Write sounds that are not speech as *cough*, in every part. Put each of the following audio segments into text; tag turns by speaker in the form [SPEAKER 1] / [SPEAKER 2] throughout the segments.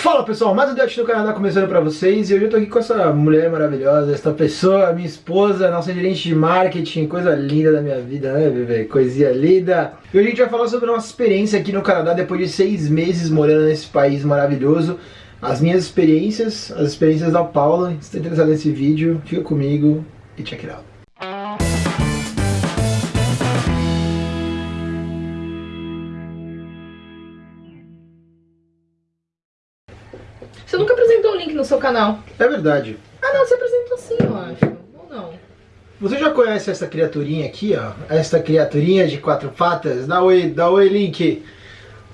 [SPEAKER 1] Fala pessoal, mais um Date no Canadá começando pra vocês e hoje eu tô aqui com essa mulher maravilhosa, essa pessoa, minha esposa, nossa gerente de marketing, coisa linda da minha vida, né bebê? Coisinha linda! E hoje a gente vai falar sobre nossa experiência aqui no Canadá depois de seis meses morando nesse país maravilhoso as minhas experiências, as experiências da Paula. Se está interessado nesse vídeo, fica comigo e check it out.
[SPEAKER 2] Você nunca apresentou o link no seu canal.
[SPEAKER 1] É verdade.
[SPEAKER 2] Ah não, você apresentou sim, eu acho. Ou não?
[SPEAKER 1] Você já conhece essa criaturinha aqui, ó? Essa criaturinha de quatro patas? Dá oi, dá oi, Link.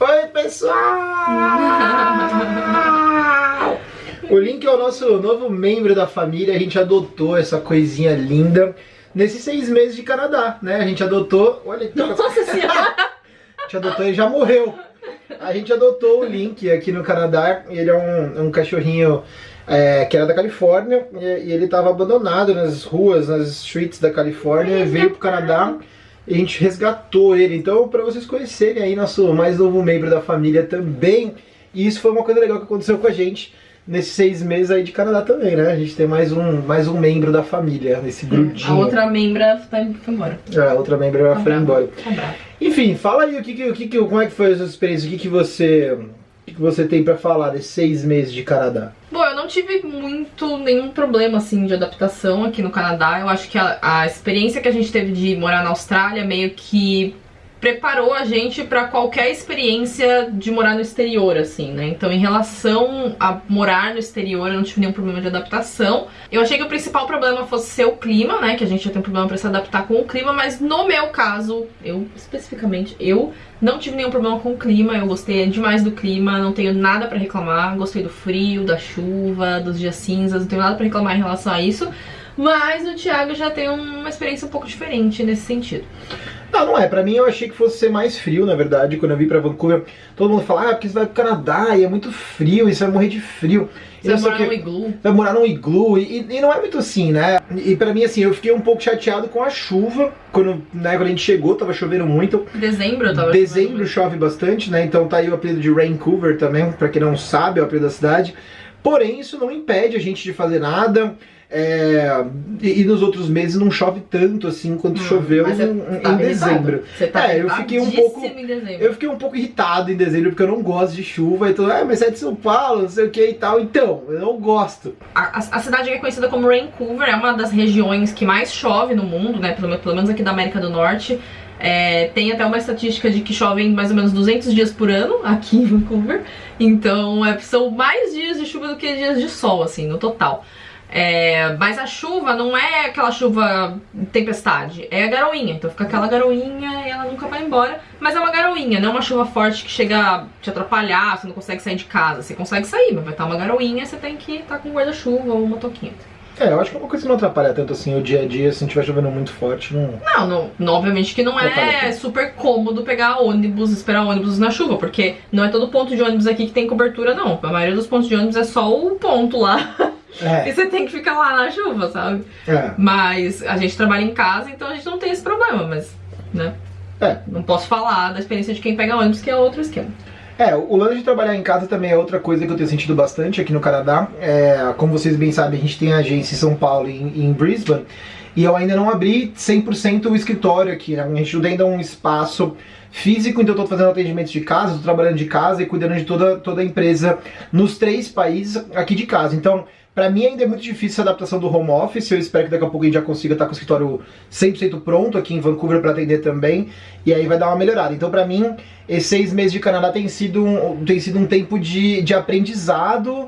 [SPEAKER 1] Oi, pessoal! *laughs* o Link é o nosso novo membro da família, a gente adotou essa coisinha linda nesses seis meses de Canadá, né? A gente adotou... Olha,
[SPEAKER 2] Nossa *laughs* senhora!
[SPEAKER 1] A gente adotou e já morreu. A gente adotou o Link aqui no Canadá, ele é um, um cachorrinho é, que era da Califórnia e, e ele estava abandonado nas ruas, nas streets da Califórnia, veio pro Canadá e a gente resgatou ele. Então, para vocês conhecerem aí nosso mais novo membro da família também, e isso foi uma coisa legal que aconteceu com a gente nesses seis meses aí de Canadá também, né? A gente tem mais um, mais um membro da família nesse grudinho.
[SPEAKER 2] A outra membra tá, foi embora.
[SPEAKER 1] É, a outra membro
[SPEAKER 2] Tá
[SPEAKER 1] foi embora.
[SPEAKER 2] Tá brava.
[SPEAKER 1] Enfim, fala aí o que, o que, como é que foi a sua experiência, o que, que você o que, que você tem pra falar desses seis meses de Canadá?
[SPEAKER 2] Bom, eu não tive muito nenhum problema assim de adaptação aqui no Canadá. Eu acho que a, a experiência que a gente teve de morar na Austrália meio que preparou a gente pra qualquer experiência de morar no exterior, assim, né? Então, em relação a morar no exterior, eu não tive nenhum problema de adaptação. Eu achei que o principal problema fosse ser o clima, né? Que a gente já tem um problema pra se adaptar com o clima, mas no meu caso, eu especificamente, eu não tive nenhum problema com o clima, eu gostei demais do clima, não tenho nada pra reclamar, gostei do frio, da chuva, dos dias cinzas, não tenho nada pra reclamar em relação a isso. Mas o Thiago já tem uma experiência um pouco diferente nesse sentido.
[SPEAKER 1] Não, não é. Pra mim eu achei que fosse ser mais frio, na verdade. Quando eu vim pra Vancouver, todo mundo fala, ah, porque você vai pro Canadá e é muito frio, e você vai morrer de frio.
[SPEAKER 2] Você vai morar
[SPEAKER 1] quê.
[SPEAKER 2] no iglu.
[SPEAKER 1] Vai morar num iglu, e, e não é muito assim, né? E pra mim, assim, eu fiquei um pouco chateado com a chuva. Quando, né, quando a gente chegou, tava chovendo muito.
[SPEAKER 2] Dezembro tava
[SPEAKER 1] Dezembro chove bastante, né? Então tá aí o apelido de Vancouver também, pra quem não sabe, é o apelido da cidade. Porém, isso não impede a gente de fazer nada. É, e, e nos outros meses não chove tanto assim quanto
[SPEAKER 2] Hum,
[SPEAKER 1] choveu
[SPEAKER 2] mas
[SPEAKER 1] em,
[SPEAKER 2] você
[SPEAKER 1] em
[SPEAKER 2] tá
[SPEAKER 1] dezembro.
[SPEAKER 2] Você tá
[SPEAKER 1] É, eu fiquei um pouco-
[SPEAKER 2] irritadíssimo em dezembro.
[SPEAKER 1] Eu fiquei um pouco irritado em dezembro porque eu não gosto de chuva. Então, ah, mas é de São Paulo, não sei o que e tal. Então, eu não gosto.
[SPEAKER 2] A, a- a cidade é conhecida como Vancouver, é uma das regiões que mais chove no mundo, né? Pelo, pelo menos aqui da América do Norte. É, tem até uma estatística de que chovem mais ou menos 200 dias por ano aqui em Vancouver. Então é, são mais dias de chuva do que dias de sol, assim, no total. É, mas a chuva não é aquela chuva tempestade, é a garoinha. Então fica aquela garoinha e ela nunca vai embora. Mas é uma garoinha, não é uma chuva forte que chega a te atrapalhar, você não consegue sair de casa. Você consegue sair, mas vai estar uma garoinha você tem que estar com guarda-chuva ou uma toquinha.
[SPEAKER 1] É, eu acho que é uma coisa que não atrapalha tanto assim o dia a dia, se não estiver chovendo muito forte, não.
[SPEAKER 2] Não, não, não, obviamente que não é super cômodo pegar ônibus, esperar ônibus na chuva, porque não é todo ponto de ônibus aqui que tem cobertura, não. A maioria dos pontos de ônibus é só o ponto lá. *laughs* E
[SPEAKER 1] É,
[SPEAKER 2] você tem que ficar lá na chuva, sabe?
[SPEAKER 1] é.
[SPEAKER 2] Mas a gente trabalha em casa, então a gente não tem esse problema, mas, né?
[SPEAKER 1] É.
[SPEAKER 2] Não posso falar da experiência de quem pega ônibus, que é outro esquema.
[SPEAKER 1] É, o lance de trabalhar em casa também é outra coisa que eu tenho sentido bastante aqui no Canadá. É, como vocês bem sabem, a gente tem agência em São Paulo e em, em Brisbane. E eu ainda não abri 100% o escritório aqui, né? A gente ainda é um espaço físico, então eu tô fazendo atendimentos de casa, tô trabalhando de casa e cuidando de toda, toda a empresa nos três países aqui de casa. Então, pra mim ainda é muito difícil a adaptação do home office, eu espero que daqui a pouco a gente já consiga estar com o escritório 100% pronto aqui em Vancouver para atender também, e aí vai dar uma melhorada. Então, pra mim, esses seis meses de Canadá tem sido um, tem sido um tempo de, de aprendizado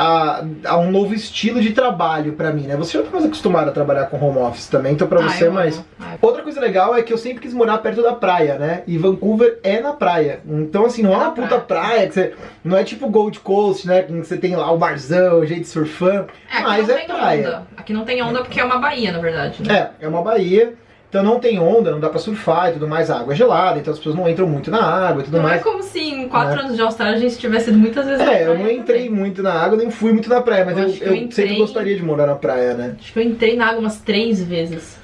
[SPEAKER 1] a, a um novo estilo de trabalho pra mim, né? Você já tá mais acostumado a trabalhar com home office também, então pra
[SPEAKER 2] Ah,
[SPEAKER 1] você é mais...
[SPEAKER 2] Ah,
[SPEAKER 1] Outra coisa legal é que eu sempre quis morar perto da praia, né? E Vancouver é na praia. Então, assim, não é,
[SPEAKER 2] É
[SPEAKER 1] uma puta praia que você. Não é tipo Gold Coast, né? Que você tem lá o barzão, gente surfando.
[SPEAKER 2] É, aqui
[SPEAKER 1] mas
[SPEAKER 2] não
[SPEAKER 1] é praia.
[SPEAKER 2] onda. Aqui não tem onda porque é uma baía, na verdade. Né?
[SPEAKER 1] É, é uma baía. Então não tem onda, não dá pra surfar e tudo mais. A água é gelada, então as pessoas não entram muito na água e tudo
[SPEAKER 2] Não é
[SPEAKER 1] mais.
[SPEAKER 2] como se em quatro
[SPEAKER 1] É.
[SPEAKER 2] anos de Austrália a gente tivesse ido muitas vezes na
[SPEAKER 1] É, eu
[SPEAKER 2] praia
[SPEAKER 1] não entrei
[SPEAKER 2] também.
[SPEAKER 1] muito na água, nem fui muito na praia, mas
[SPEAKER 2] Eu eu,
[SPEAKER 1] eu
[SPEAKER 2] entrei-
[SPEAKER 1] sempre gostaria de morar na praia, né?
[SPEAKER 2] Acho que eu entrei na água umas três vezes.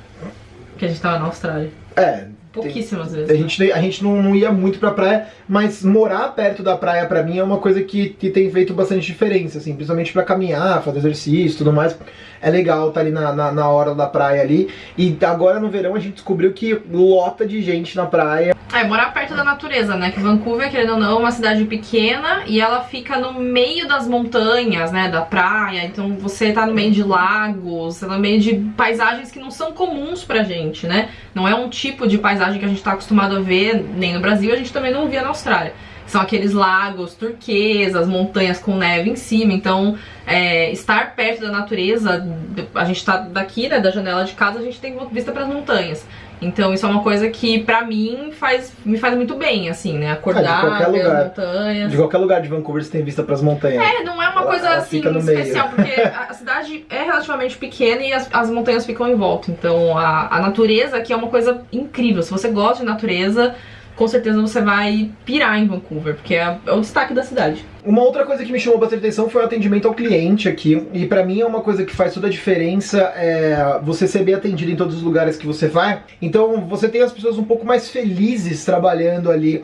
[SPEAKER 2] Que a gente tava na Austrália.
[SPEAKER 1] É,
[SPEAKER 2] pouquíssimas vezes.
[SPEAKER 1] A gente, a gente não, não ia muito pra praia, mas morar perto da praia pra mim é uma coisa que, que tem feito bastante diferença, assim, principalmente pra caminhar, fazer exercício e tudo mais. É legal estar tá ali na, na, na, hora da praia ali. E agora no verão a gente descobriu que lota de gente na praia.
[SPEAKER 2] É, morar perto da natureza, né? Que Vancouver, querendo ou não, é uma cidade pequena e ela fica no meio das montanhas, né? Da praia. Então você tá no meio de lagos, você tá no meio de paisagens que não são comuns pra gente, né? Não é um tipo de paisagem que a gente tá acostumado a ver nem no Brasil, a gente também não via na Austrália. São aqueles lagos turquesas, montanhas com neve em cima, então é, estar perto da natureza, a gente tá daqui, né, da janela de casa, a gente tem vista para as montanhas. Então isso é uma coisa que pra mim faz, me faz muito bem, assim, né? Acordar,
[SPEAKER 1] ah,
[SPEAKER 2] ver
[SPEAKER 1] as
[SPEAKER 2] montanhas.
[SPEAKER 1] De qualquer lugar de Vancouver você tem vista pras montanhas.
[SPEAKER 2] É, não é uma ela, coisa ela assim especial, porque a cidade é relativamente pequena e as, as montanhas ficam em volta. Então a, a natureza aqui é uma coisa incrível. Se você gosta de natureza, com certeza você vai pirar em Vancouver, porque é, é, o destaque da cidade.
[SPEAKER 1] Uma outra coisa que me chamou bastante atenção foi o atendimento ao cliente aqui, e para mim é uma coisa que faz toda a diferença é você ser bem atendido em todos os lugares que você vai. Então você tem as pessoas um pouco mais felizes trabalhando ali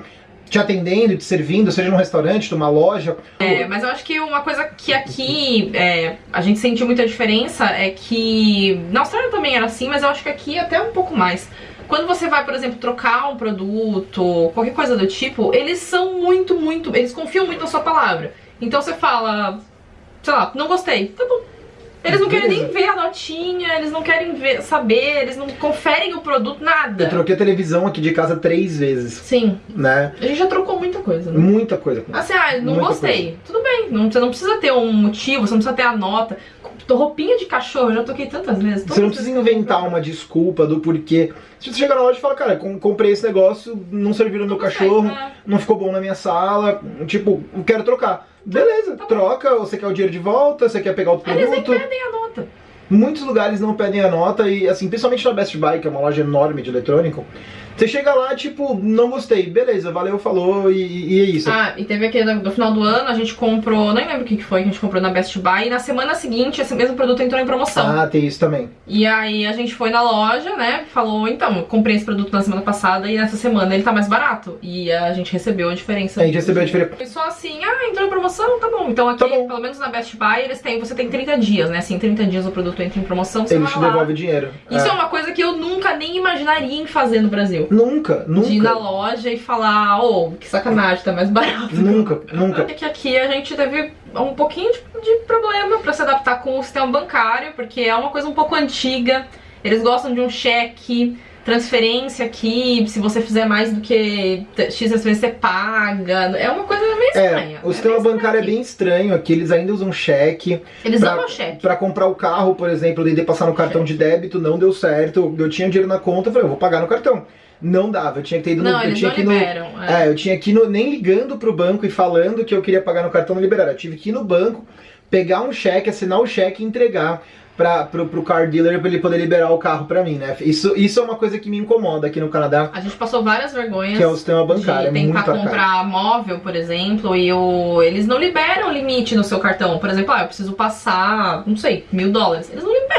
[SPEAKER 1] te atendendo, te servindo, seja num restaurante, numa loja.
[SPEAKER 2] É, mas eu acho que uma coisa que aqui é, a gente sentiu muita diferença é que na Austrália também era assim, mas eu acho que aqui até um pouco mais quando você vai, por exemplo, trocar um produto, qualquer coisa do tipo, eles são muito, muito. Eles confiam muito na sua palavra. Então você fala, sei lá, não gostei. Tá bom. Eles não querem nem ver a notinha, eles não querem ver, saber, eles não conferem o produto, nada.
[SPEAKER 1] Eu troquei a televisão aqui de casa três vezes.
[SPEAKER 2] Sim.
[SPEAKER 1] Né?
[SPEAKER 2] A gente já trocou muita coisa, né?
[SPEAKER 1] Muita coisa.
[SPEAKER 2] Assim, ah, não muita gostei. Coisa. Tudo bem, não, você não precisa ter um motivo, você não precisa ter a nota. Roupinha de cachorro, eu já toquei tantas vezes.
[SPEAKER 1] Você não precisa inventar uma desculpa do porquê. Se você chegar na loja e falar, cara, comprei esse negócio, não serviu no meu cachorro, né? não ficou bom na minha sala, tipo, quero trocar. Beleza, tá troca, você quer o dinheiro de volta, você quer pegar outro produto. Eles
[SPEAKER 2] nem pedem a nota.
[SPEAKER 1] Muitos lugares não pedem a nota e, assim, principalmente na Best Buy, que é uma loja enorme de eletrônico, você chega lá, tipo, não gostei, beleza, valeu, falou e, e é isso.
[SPEAKER 2] Ah, e teve aquele do final do ano, a gente comprou, nem lembro o que foi que a gente comprou na Best Buy, e na semana seguinte esse mesmo produto entrou em promoção.
[SPEAKER 1] Ah, tem isso também.
[SPEAKER 2] E aí a gente foi na loja, né, falou, então, comprei esse produto na semana passada e nessa semana ele tá mais barato. E a gente recebeu a diferença.
[SPEAKER 1] A gente recebeu a diferença.
[SPEAKER 2] Foi só assim, ah, entrou em promoção, tá bom. Então aqui, tá bom. pelo menos na Best Buy, eles têm, você tem 30 dias, né, assim, 30 dias o produto entra em promoção, você
[SPEAKER 1] Eles te devolvem dinheiro.
[SPEAKER 2] Isso é. é uma coisa que eu nunca nem imaginaria em fazer no Brasil.
[SPEAKER 1] Nunca, nunca
[SPEAKER 2] de ir na loja e falar, ô, oh, que sacanagem, tá mais barato.
[SPEAKER 1] Nunca, nunca.
[SPEAKER 2] Porque aqui a gente teve um pouquinho de, de problema pra se adaptar com o sistema bancário, porque é uma coisa um pouco antiga. Eles gostam de um cheque, transferência aqui, se você fizer mais do que X vezes você paga. É uma coisa meio é, estranha.
[SPEAKER 1] É, o sistema é bancário é bem estranho aqui, eles ainda usam cheque.
[SPEAKER 2] Eles pra, usam cheque.
[SPEAKER 1] Pra comprar o carro, por exemplo, eu tentei passar no cartão cheque. de débito, não deu certo. Eu tinha dinheiro na conta, eu falei, eu vou pagar no cartão não dava. Eu tinha que ter ido
[SPEAKER 2] não,
[SPEAKER 1] no.
[SPEAKER 2] eu
[SPEAKER 1] tinha
[SPEAKER 2] que
[SPEAKER 1] liberam,
[SPEAKER 2] no, é.
[SPEAKER 1] é. eu tinha que ir no, nem ligando pro banco e falando que eu queria pagar no cartão não liberaram. Eu tive que ir no banco, pegar um cheque, assinar o cheque e entregar para pro, pro car dealer para ele poder liberar o carro para mim, né? Isso, isso é uma coisa que me incomoda aqui no Canadá.
[SPEAKER 2] A gente passou várias vergonhas.
[SPEAKER 1] Que é o sistema bancário.
[SPEAKER 2] De
[SPEAKER 1] é tentar
[SPEAKER 2] comprar móvel, por exemplo, e o, eles não liberam limite no seu cartão. Por exemplo, ah, eu preciso passar, não sei, mil dólares. Eles não liberam.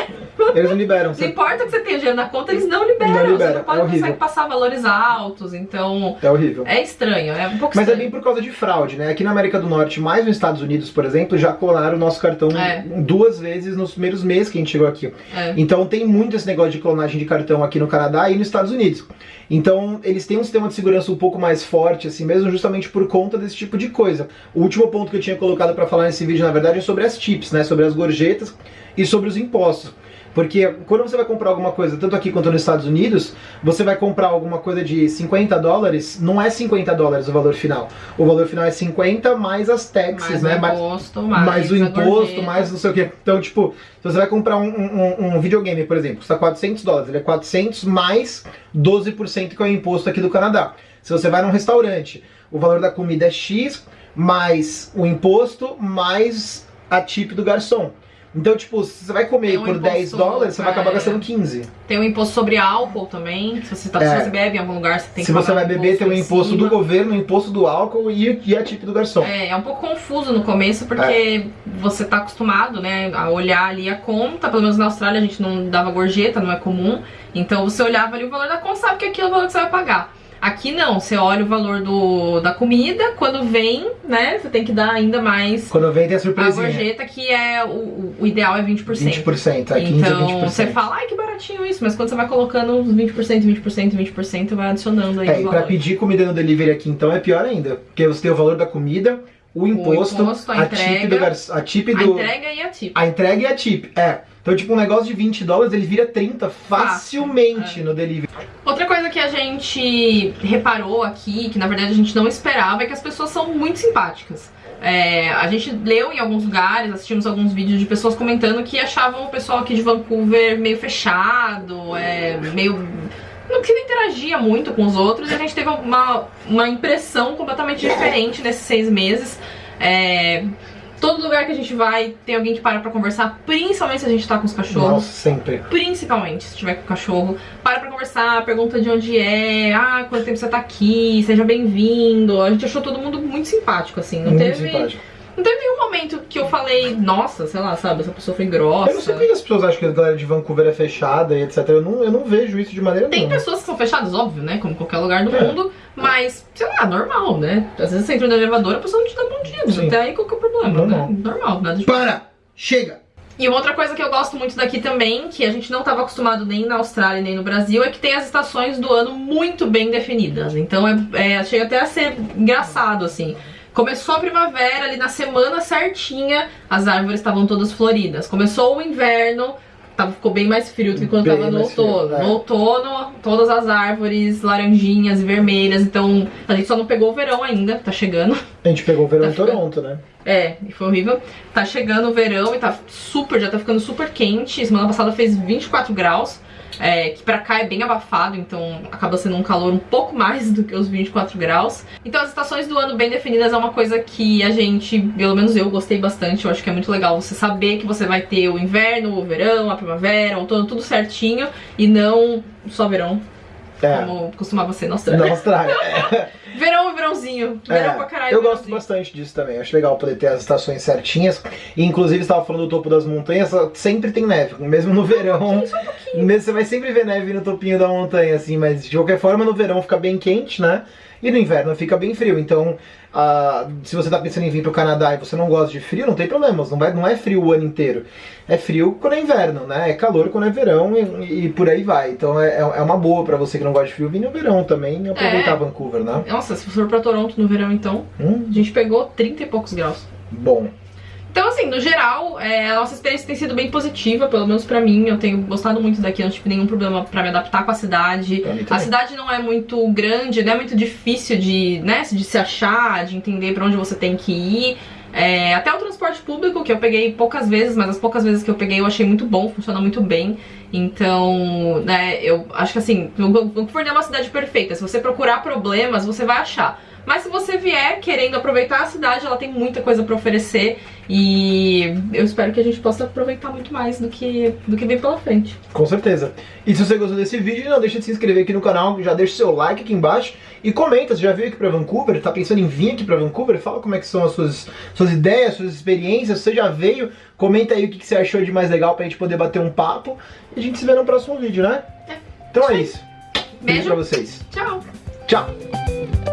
[SPEAKER 1] Eles não liberam.
[SPEAKER 2] Não importa que você tenha dinheiro na conta, eles não liberam. Não libera. Você não pode é consegue passar valores altos, então...
[SPEAKER 1] É horrível.
[SPEAKER 2] É estranho, é um pouco
[SPEAKER 1] Mas
[SPEAKER 2] é estranho.
[SPEAKER 1] é bem por causa de fraude, né? Aqui na América do Norte, mais nos Estados Unidos, por exemplo, já clonaram o nosso cartão é. duas vezes nos primeiros meses que a gente chegou aqui. É. Então tem muito esse negócio de clonagem de cartão aqui no Canadá e nos Estados Unidos. Então eles têm um sistema de segurança um pouco mais forte, assim mesmo, justamente por conta desse tipo de coisa. O último ponto que eu tinha colocado para falar nesse vídeo, na verdade, é sobre as tips, né? Sobre as gorjetas e sobre os impostos. Porque quando você vai comprar alguma coisa, tanto aqui quanto nos Estados Unidos, você vai comprar alguma coisa de 50 dólares, não é 50 dólares o valor final. O valor final é 50 mais as taxes,
[SPEAKER 2] mais
[SPEAKER 1] né?
[SPEAKER 2] O imposto, mais,
[SPEAKER 1] mais o imposto, mais não sei o que. Então, tipo, se você vai comprar um, um, um videogame, por exemplo, custa 400 dólares, ele é 400 mais 12% que é o imposto aqui do Canadá. Se você vai num restaurante, o valor da comida é X, mais o imposto, mais a tip do garçom. Então, tipo, se você vai comer
[SPEAKER 2] um
[SPEAKER 1] por 10
[SPEAKER 2] imposto,
[SPEAKER 1] dólares, você vai acabar
[SPEAKER 2] é.
[SPEAKER 1] gastando 15.
[SPEAKER 2] Tem o imposto sobre álcool também. Se você, tá,
[SPEAKER 1] É.
[SPEAKER 2] se você bebe em algum lugar, você tem
[SPEAKER 1] Se
[SPEAKER 2] que
[SPEAKER 1] você
[SPEAKER 2] pagar
[SPEAKER 1] vai
[SPEAKER 2] um
[SPEAKER 1] beber, tem
[SPEAKER 2] em
[SPEAKER 1] imposto do governo, o imposto do álcool e, e a tip do garçom.
[SPEAKER 2] É, é um pouco confuso no começo, porque você tá acostumado, né, a olhar ali a conta, pelo menos na Austrália a gente não dava gorjeta, não é comum, então você olhava ali o valor da conta, sabe que aquilo é o valor que você vai pagar. Aqui não, você olha o valor do, da comida, quando vem, né, você tem que dar ainda mais
[SPEAKER 1] Quando vem tem a
[SPEAKER 2] a
[SPEAKER 1] surpresinha.
[SPEAKER 2] gorjeta, que é, o, o ideal é 20%.
[SPEAKER 1] 20%, é 15
[SPEAKER 2] Então,
[SPEAKER 1] a 20%.
[SPEAKER 2] você fala, ai que baratinho isso, mas quando você vai colocando uns 20%, 20%, 20%, vai adicionando aí
[SPEAKER 1] É, e pra pedir comida no delivery aqui, então, é pior ainda. Porque você tem o valor da comida, o imposto,
[SPEAKER 2] imposto, a
[SPEAKER 1] a, tip
[SPEAKER 2] entrega,
[SPEAKER 1] do garçom, a tip
[SPEAKER 2] A
[SPEAKER 1] do...
[SPEAKER 2] entrega e a tip.
[SPEAKER 1] A entrega e a tip, é. Então, tipo, um negócio de 20 dólares, ele vira 30 facilmente
[SPEAKER 2] é.
[SPEAKER 1] no delivery.
[SPEAKER 2] Outra coisa que a gente reparou aqui, que na verdade a gente não esperava, é que as pessoas são muito simpáticas. É, a gente leu em alguns lugares, assistimos alguns vídeos de pessoas comentando que achavam o pessoal aqui de Vancouver meio fechado, é, meio. Não que não interagia muito com os outros, e a gente teve uma, uma impressão completamente diferente nesses seis meses. É, todo lugar que a gente vai tem alguém que para pra conversar, principalmente se a gente tá com os cachorros.
[SPEAKER 1] Nossa, sempre.
[SPEAKER 2] Principalmente se tiver com o cachorro, para pra conversar, pergunta de onde é, ah, quanto tempo você tá aqui, seja bem-vindo. A gente achou todo mundo muito simpático, assim. Não
[SPEAKER 1] Muito
[SPEAKER 2] teve,
[SPEAKER 1] simpático.
[SPEAKER 2] não teve nenhum momento que eu falei, nossa, sei lá, sabe, essa pessoa foi grossa.
[SPEAKER 1] Eu não sei por que as pessoas acham que a galera de Vancouver é fechada e etc. Eu não, eu não vejo isso de maneira
[SPEAKER 2] Tem
[SPEAKER 1] nenhuma.
[SPEAKER 2] pessoas que são fechadas, óbvio, né? Como qualquer lugar do
[SPEAKER 1] É.
[SPEAKER 2] mundo, mas, sei lá, normal, né? Às vezes você entra no elevador, a pessoa não te dá bom dia,
[SPEAKER 1] Sim.
[SPEAKER 2] até aí qual que é o problema,
[SPEAKER 1] Normal.
[SPEAKER 2] né? Normal, nada de
[SPEAKER 1] Para! Chega!
[SPEAKER 2] E uma outra coisa que eu gosto muito daqui também, que a gente não estava acostumado nem na Austrália nem no Brasil, é que tem as estações do ano muito bem definidas. Então é, é- chega até a ser engraçado, assim. Começou a primavera, ali na semana certinha, as árvores estavam todas floridas. Começou o inverno, tava, ficou bem mais frio do que quando
[SPEAKER 1] Bem
[SPEAKER 2] tava no
[SPEAKER 1] mais frio,
[SPEAKER 2] outono.
[SPEAKER 1] é.
[SPEAKER 2] No outono, todas as árvores laranjinhas e vermelhas. Então a gente só não pegou o verão ainda, tá chegando.
[SPEAKER 1] A gente pegou o verão
[SPEAKER 2] Tá
[SPEAKER 1] em
[SPEAKER 2] ficando-
[SPEAKER 1] Toronto, né?
[SPEAKER 2] É, e foi horrível. Tá chegando o verão e tá super, já tá ficando super quente. Semana passada fez 24 graus, é, que pra cá é bem abafado, então acaba sendo um calor um pouco mais do que os 24 graus. Então as estações do ano bem definidas é uma coisa que a gente, pelo menos eu, gostei bastante. Eu acho que é muito legal você saber que você vai ter o inverno, o verão, a primavera, o outono, tudo certinho, e não só verão,
[SPEAKER 1] É.
[SPEAKER 2] como costumava ser na Austrália.
[SPEAKER 1] Na Austrália. É. *laughs*
[SPEAKER 2] Verão e verãozinho. Verão
[SPEAKER 1] É,
[SPEAKER 2] pra caralho.
[SPEAKER 1] eu gosto bastante disso também. Acho legal poder ter as estações certinhas. E inclusive estava falando do topo das montanhas, sempre tem neve, mesmo no verão. Mesmo você vai sempre ver neve no topinho da montanha, assim, mas de qualquer forma no verão fica bem quente, né? E no inverno fica bem frio. Então, ah, se você tá pensando em vir pro Canadá e você não gosta de frio, não tem problema. Não, vai, não é frio o ano inteiro. É frio quando é inverno, né? É calor quando é verão e, e por aí vai. Então é, é uma boa pra você que não gosta de frio vir no verão também e aproveitar
[SPEAKER 2] É.
[SPEAKER 1] Vancouver, né?
[SPEAKER 2] Nossa, se for pra Toronto no verão, então,
[SPEAKER 1] Hum,
[SPEAKER 2] a gente pegou 30 e poucos graus.
[SPEAKER 1] bom.
[SPEAKER 2] Então, assim, no geral, é, a nossa experiência tem sido bem positiva, pelo menos pra mim. Eu tenho gostado muito daqui, não tive nenhum problema pra me adaptar com a cidade. A cidade não é muito grande, não é muito difícil de, né, de se achar, de entender pra onde você tem que ir. É, até o transporte público, que eu peguei poucas vezes, mas as poucas vezes que eu peguei eu achei muito bom, funciona muito bem. Então, né, eu acho que assim, Vancouver é uma cidade perfeita. Se você procurar problemas, você vai achar. Mas se você vier querendo aproveitar a cidade, ela tem muita coisa pra oferecer e eu espero que a gente possa aproveitar muito mais do que, do que vem pela frente.
[SPEAKER 1] Com certeza. E se você gostou desse vídeo, não deixa de se inscrever aqui no canal, já deixa seu like aqui embaixo e comenta, você já veio aqui pra Vancouver, tá pensando em vir aqui pra Vancouver? Fala como é que são as suas, suas ideias, suas experiências, você já veio, comenta aí o que que você achou de mais legal pra gente poder bater um papo e a gente se vê no próximo vídeo, né?
[SPEAKER 2] É.
[SPEAKER 1] Então é isso. Beijo
[SPEAKER 2] Beijo.
[SPEAKER 1] pra vocês.
[SPEAKER 2] Tchau!
[SPEAKER 1] Tchau!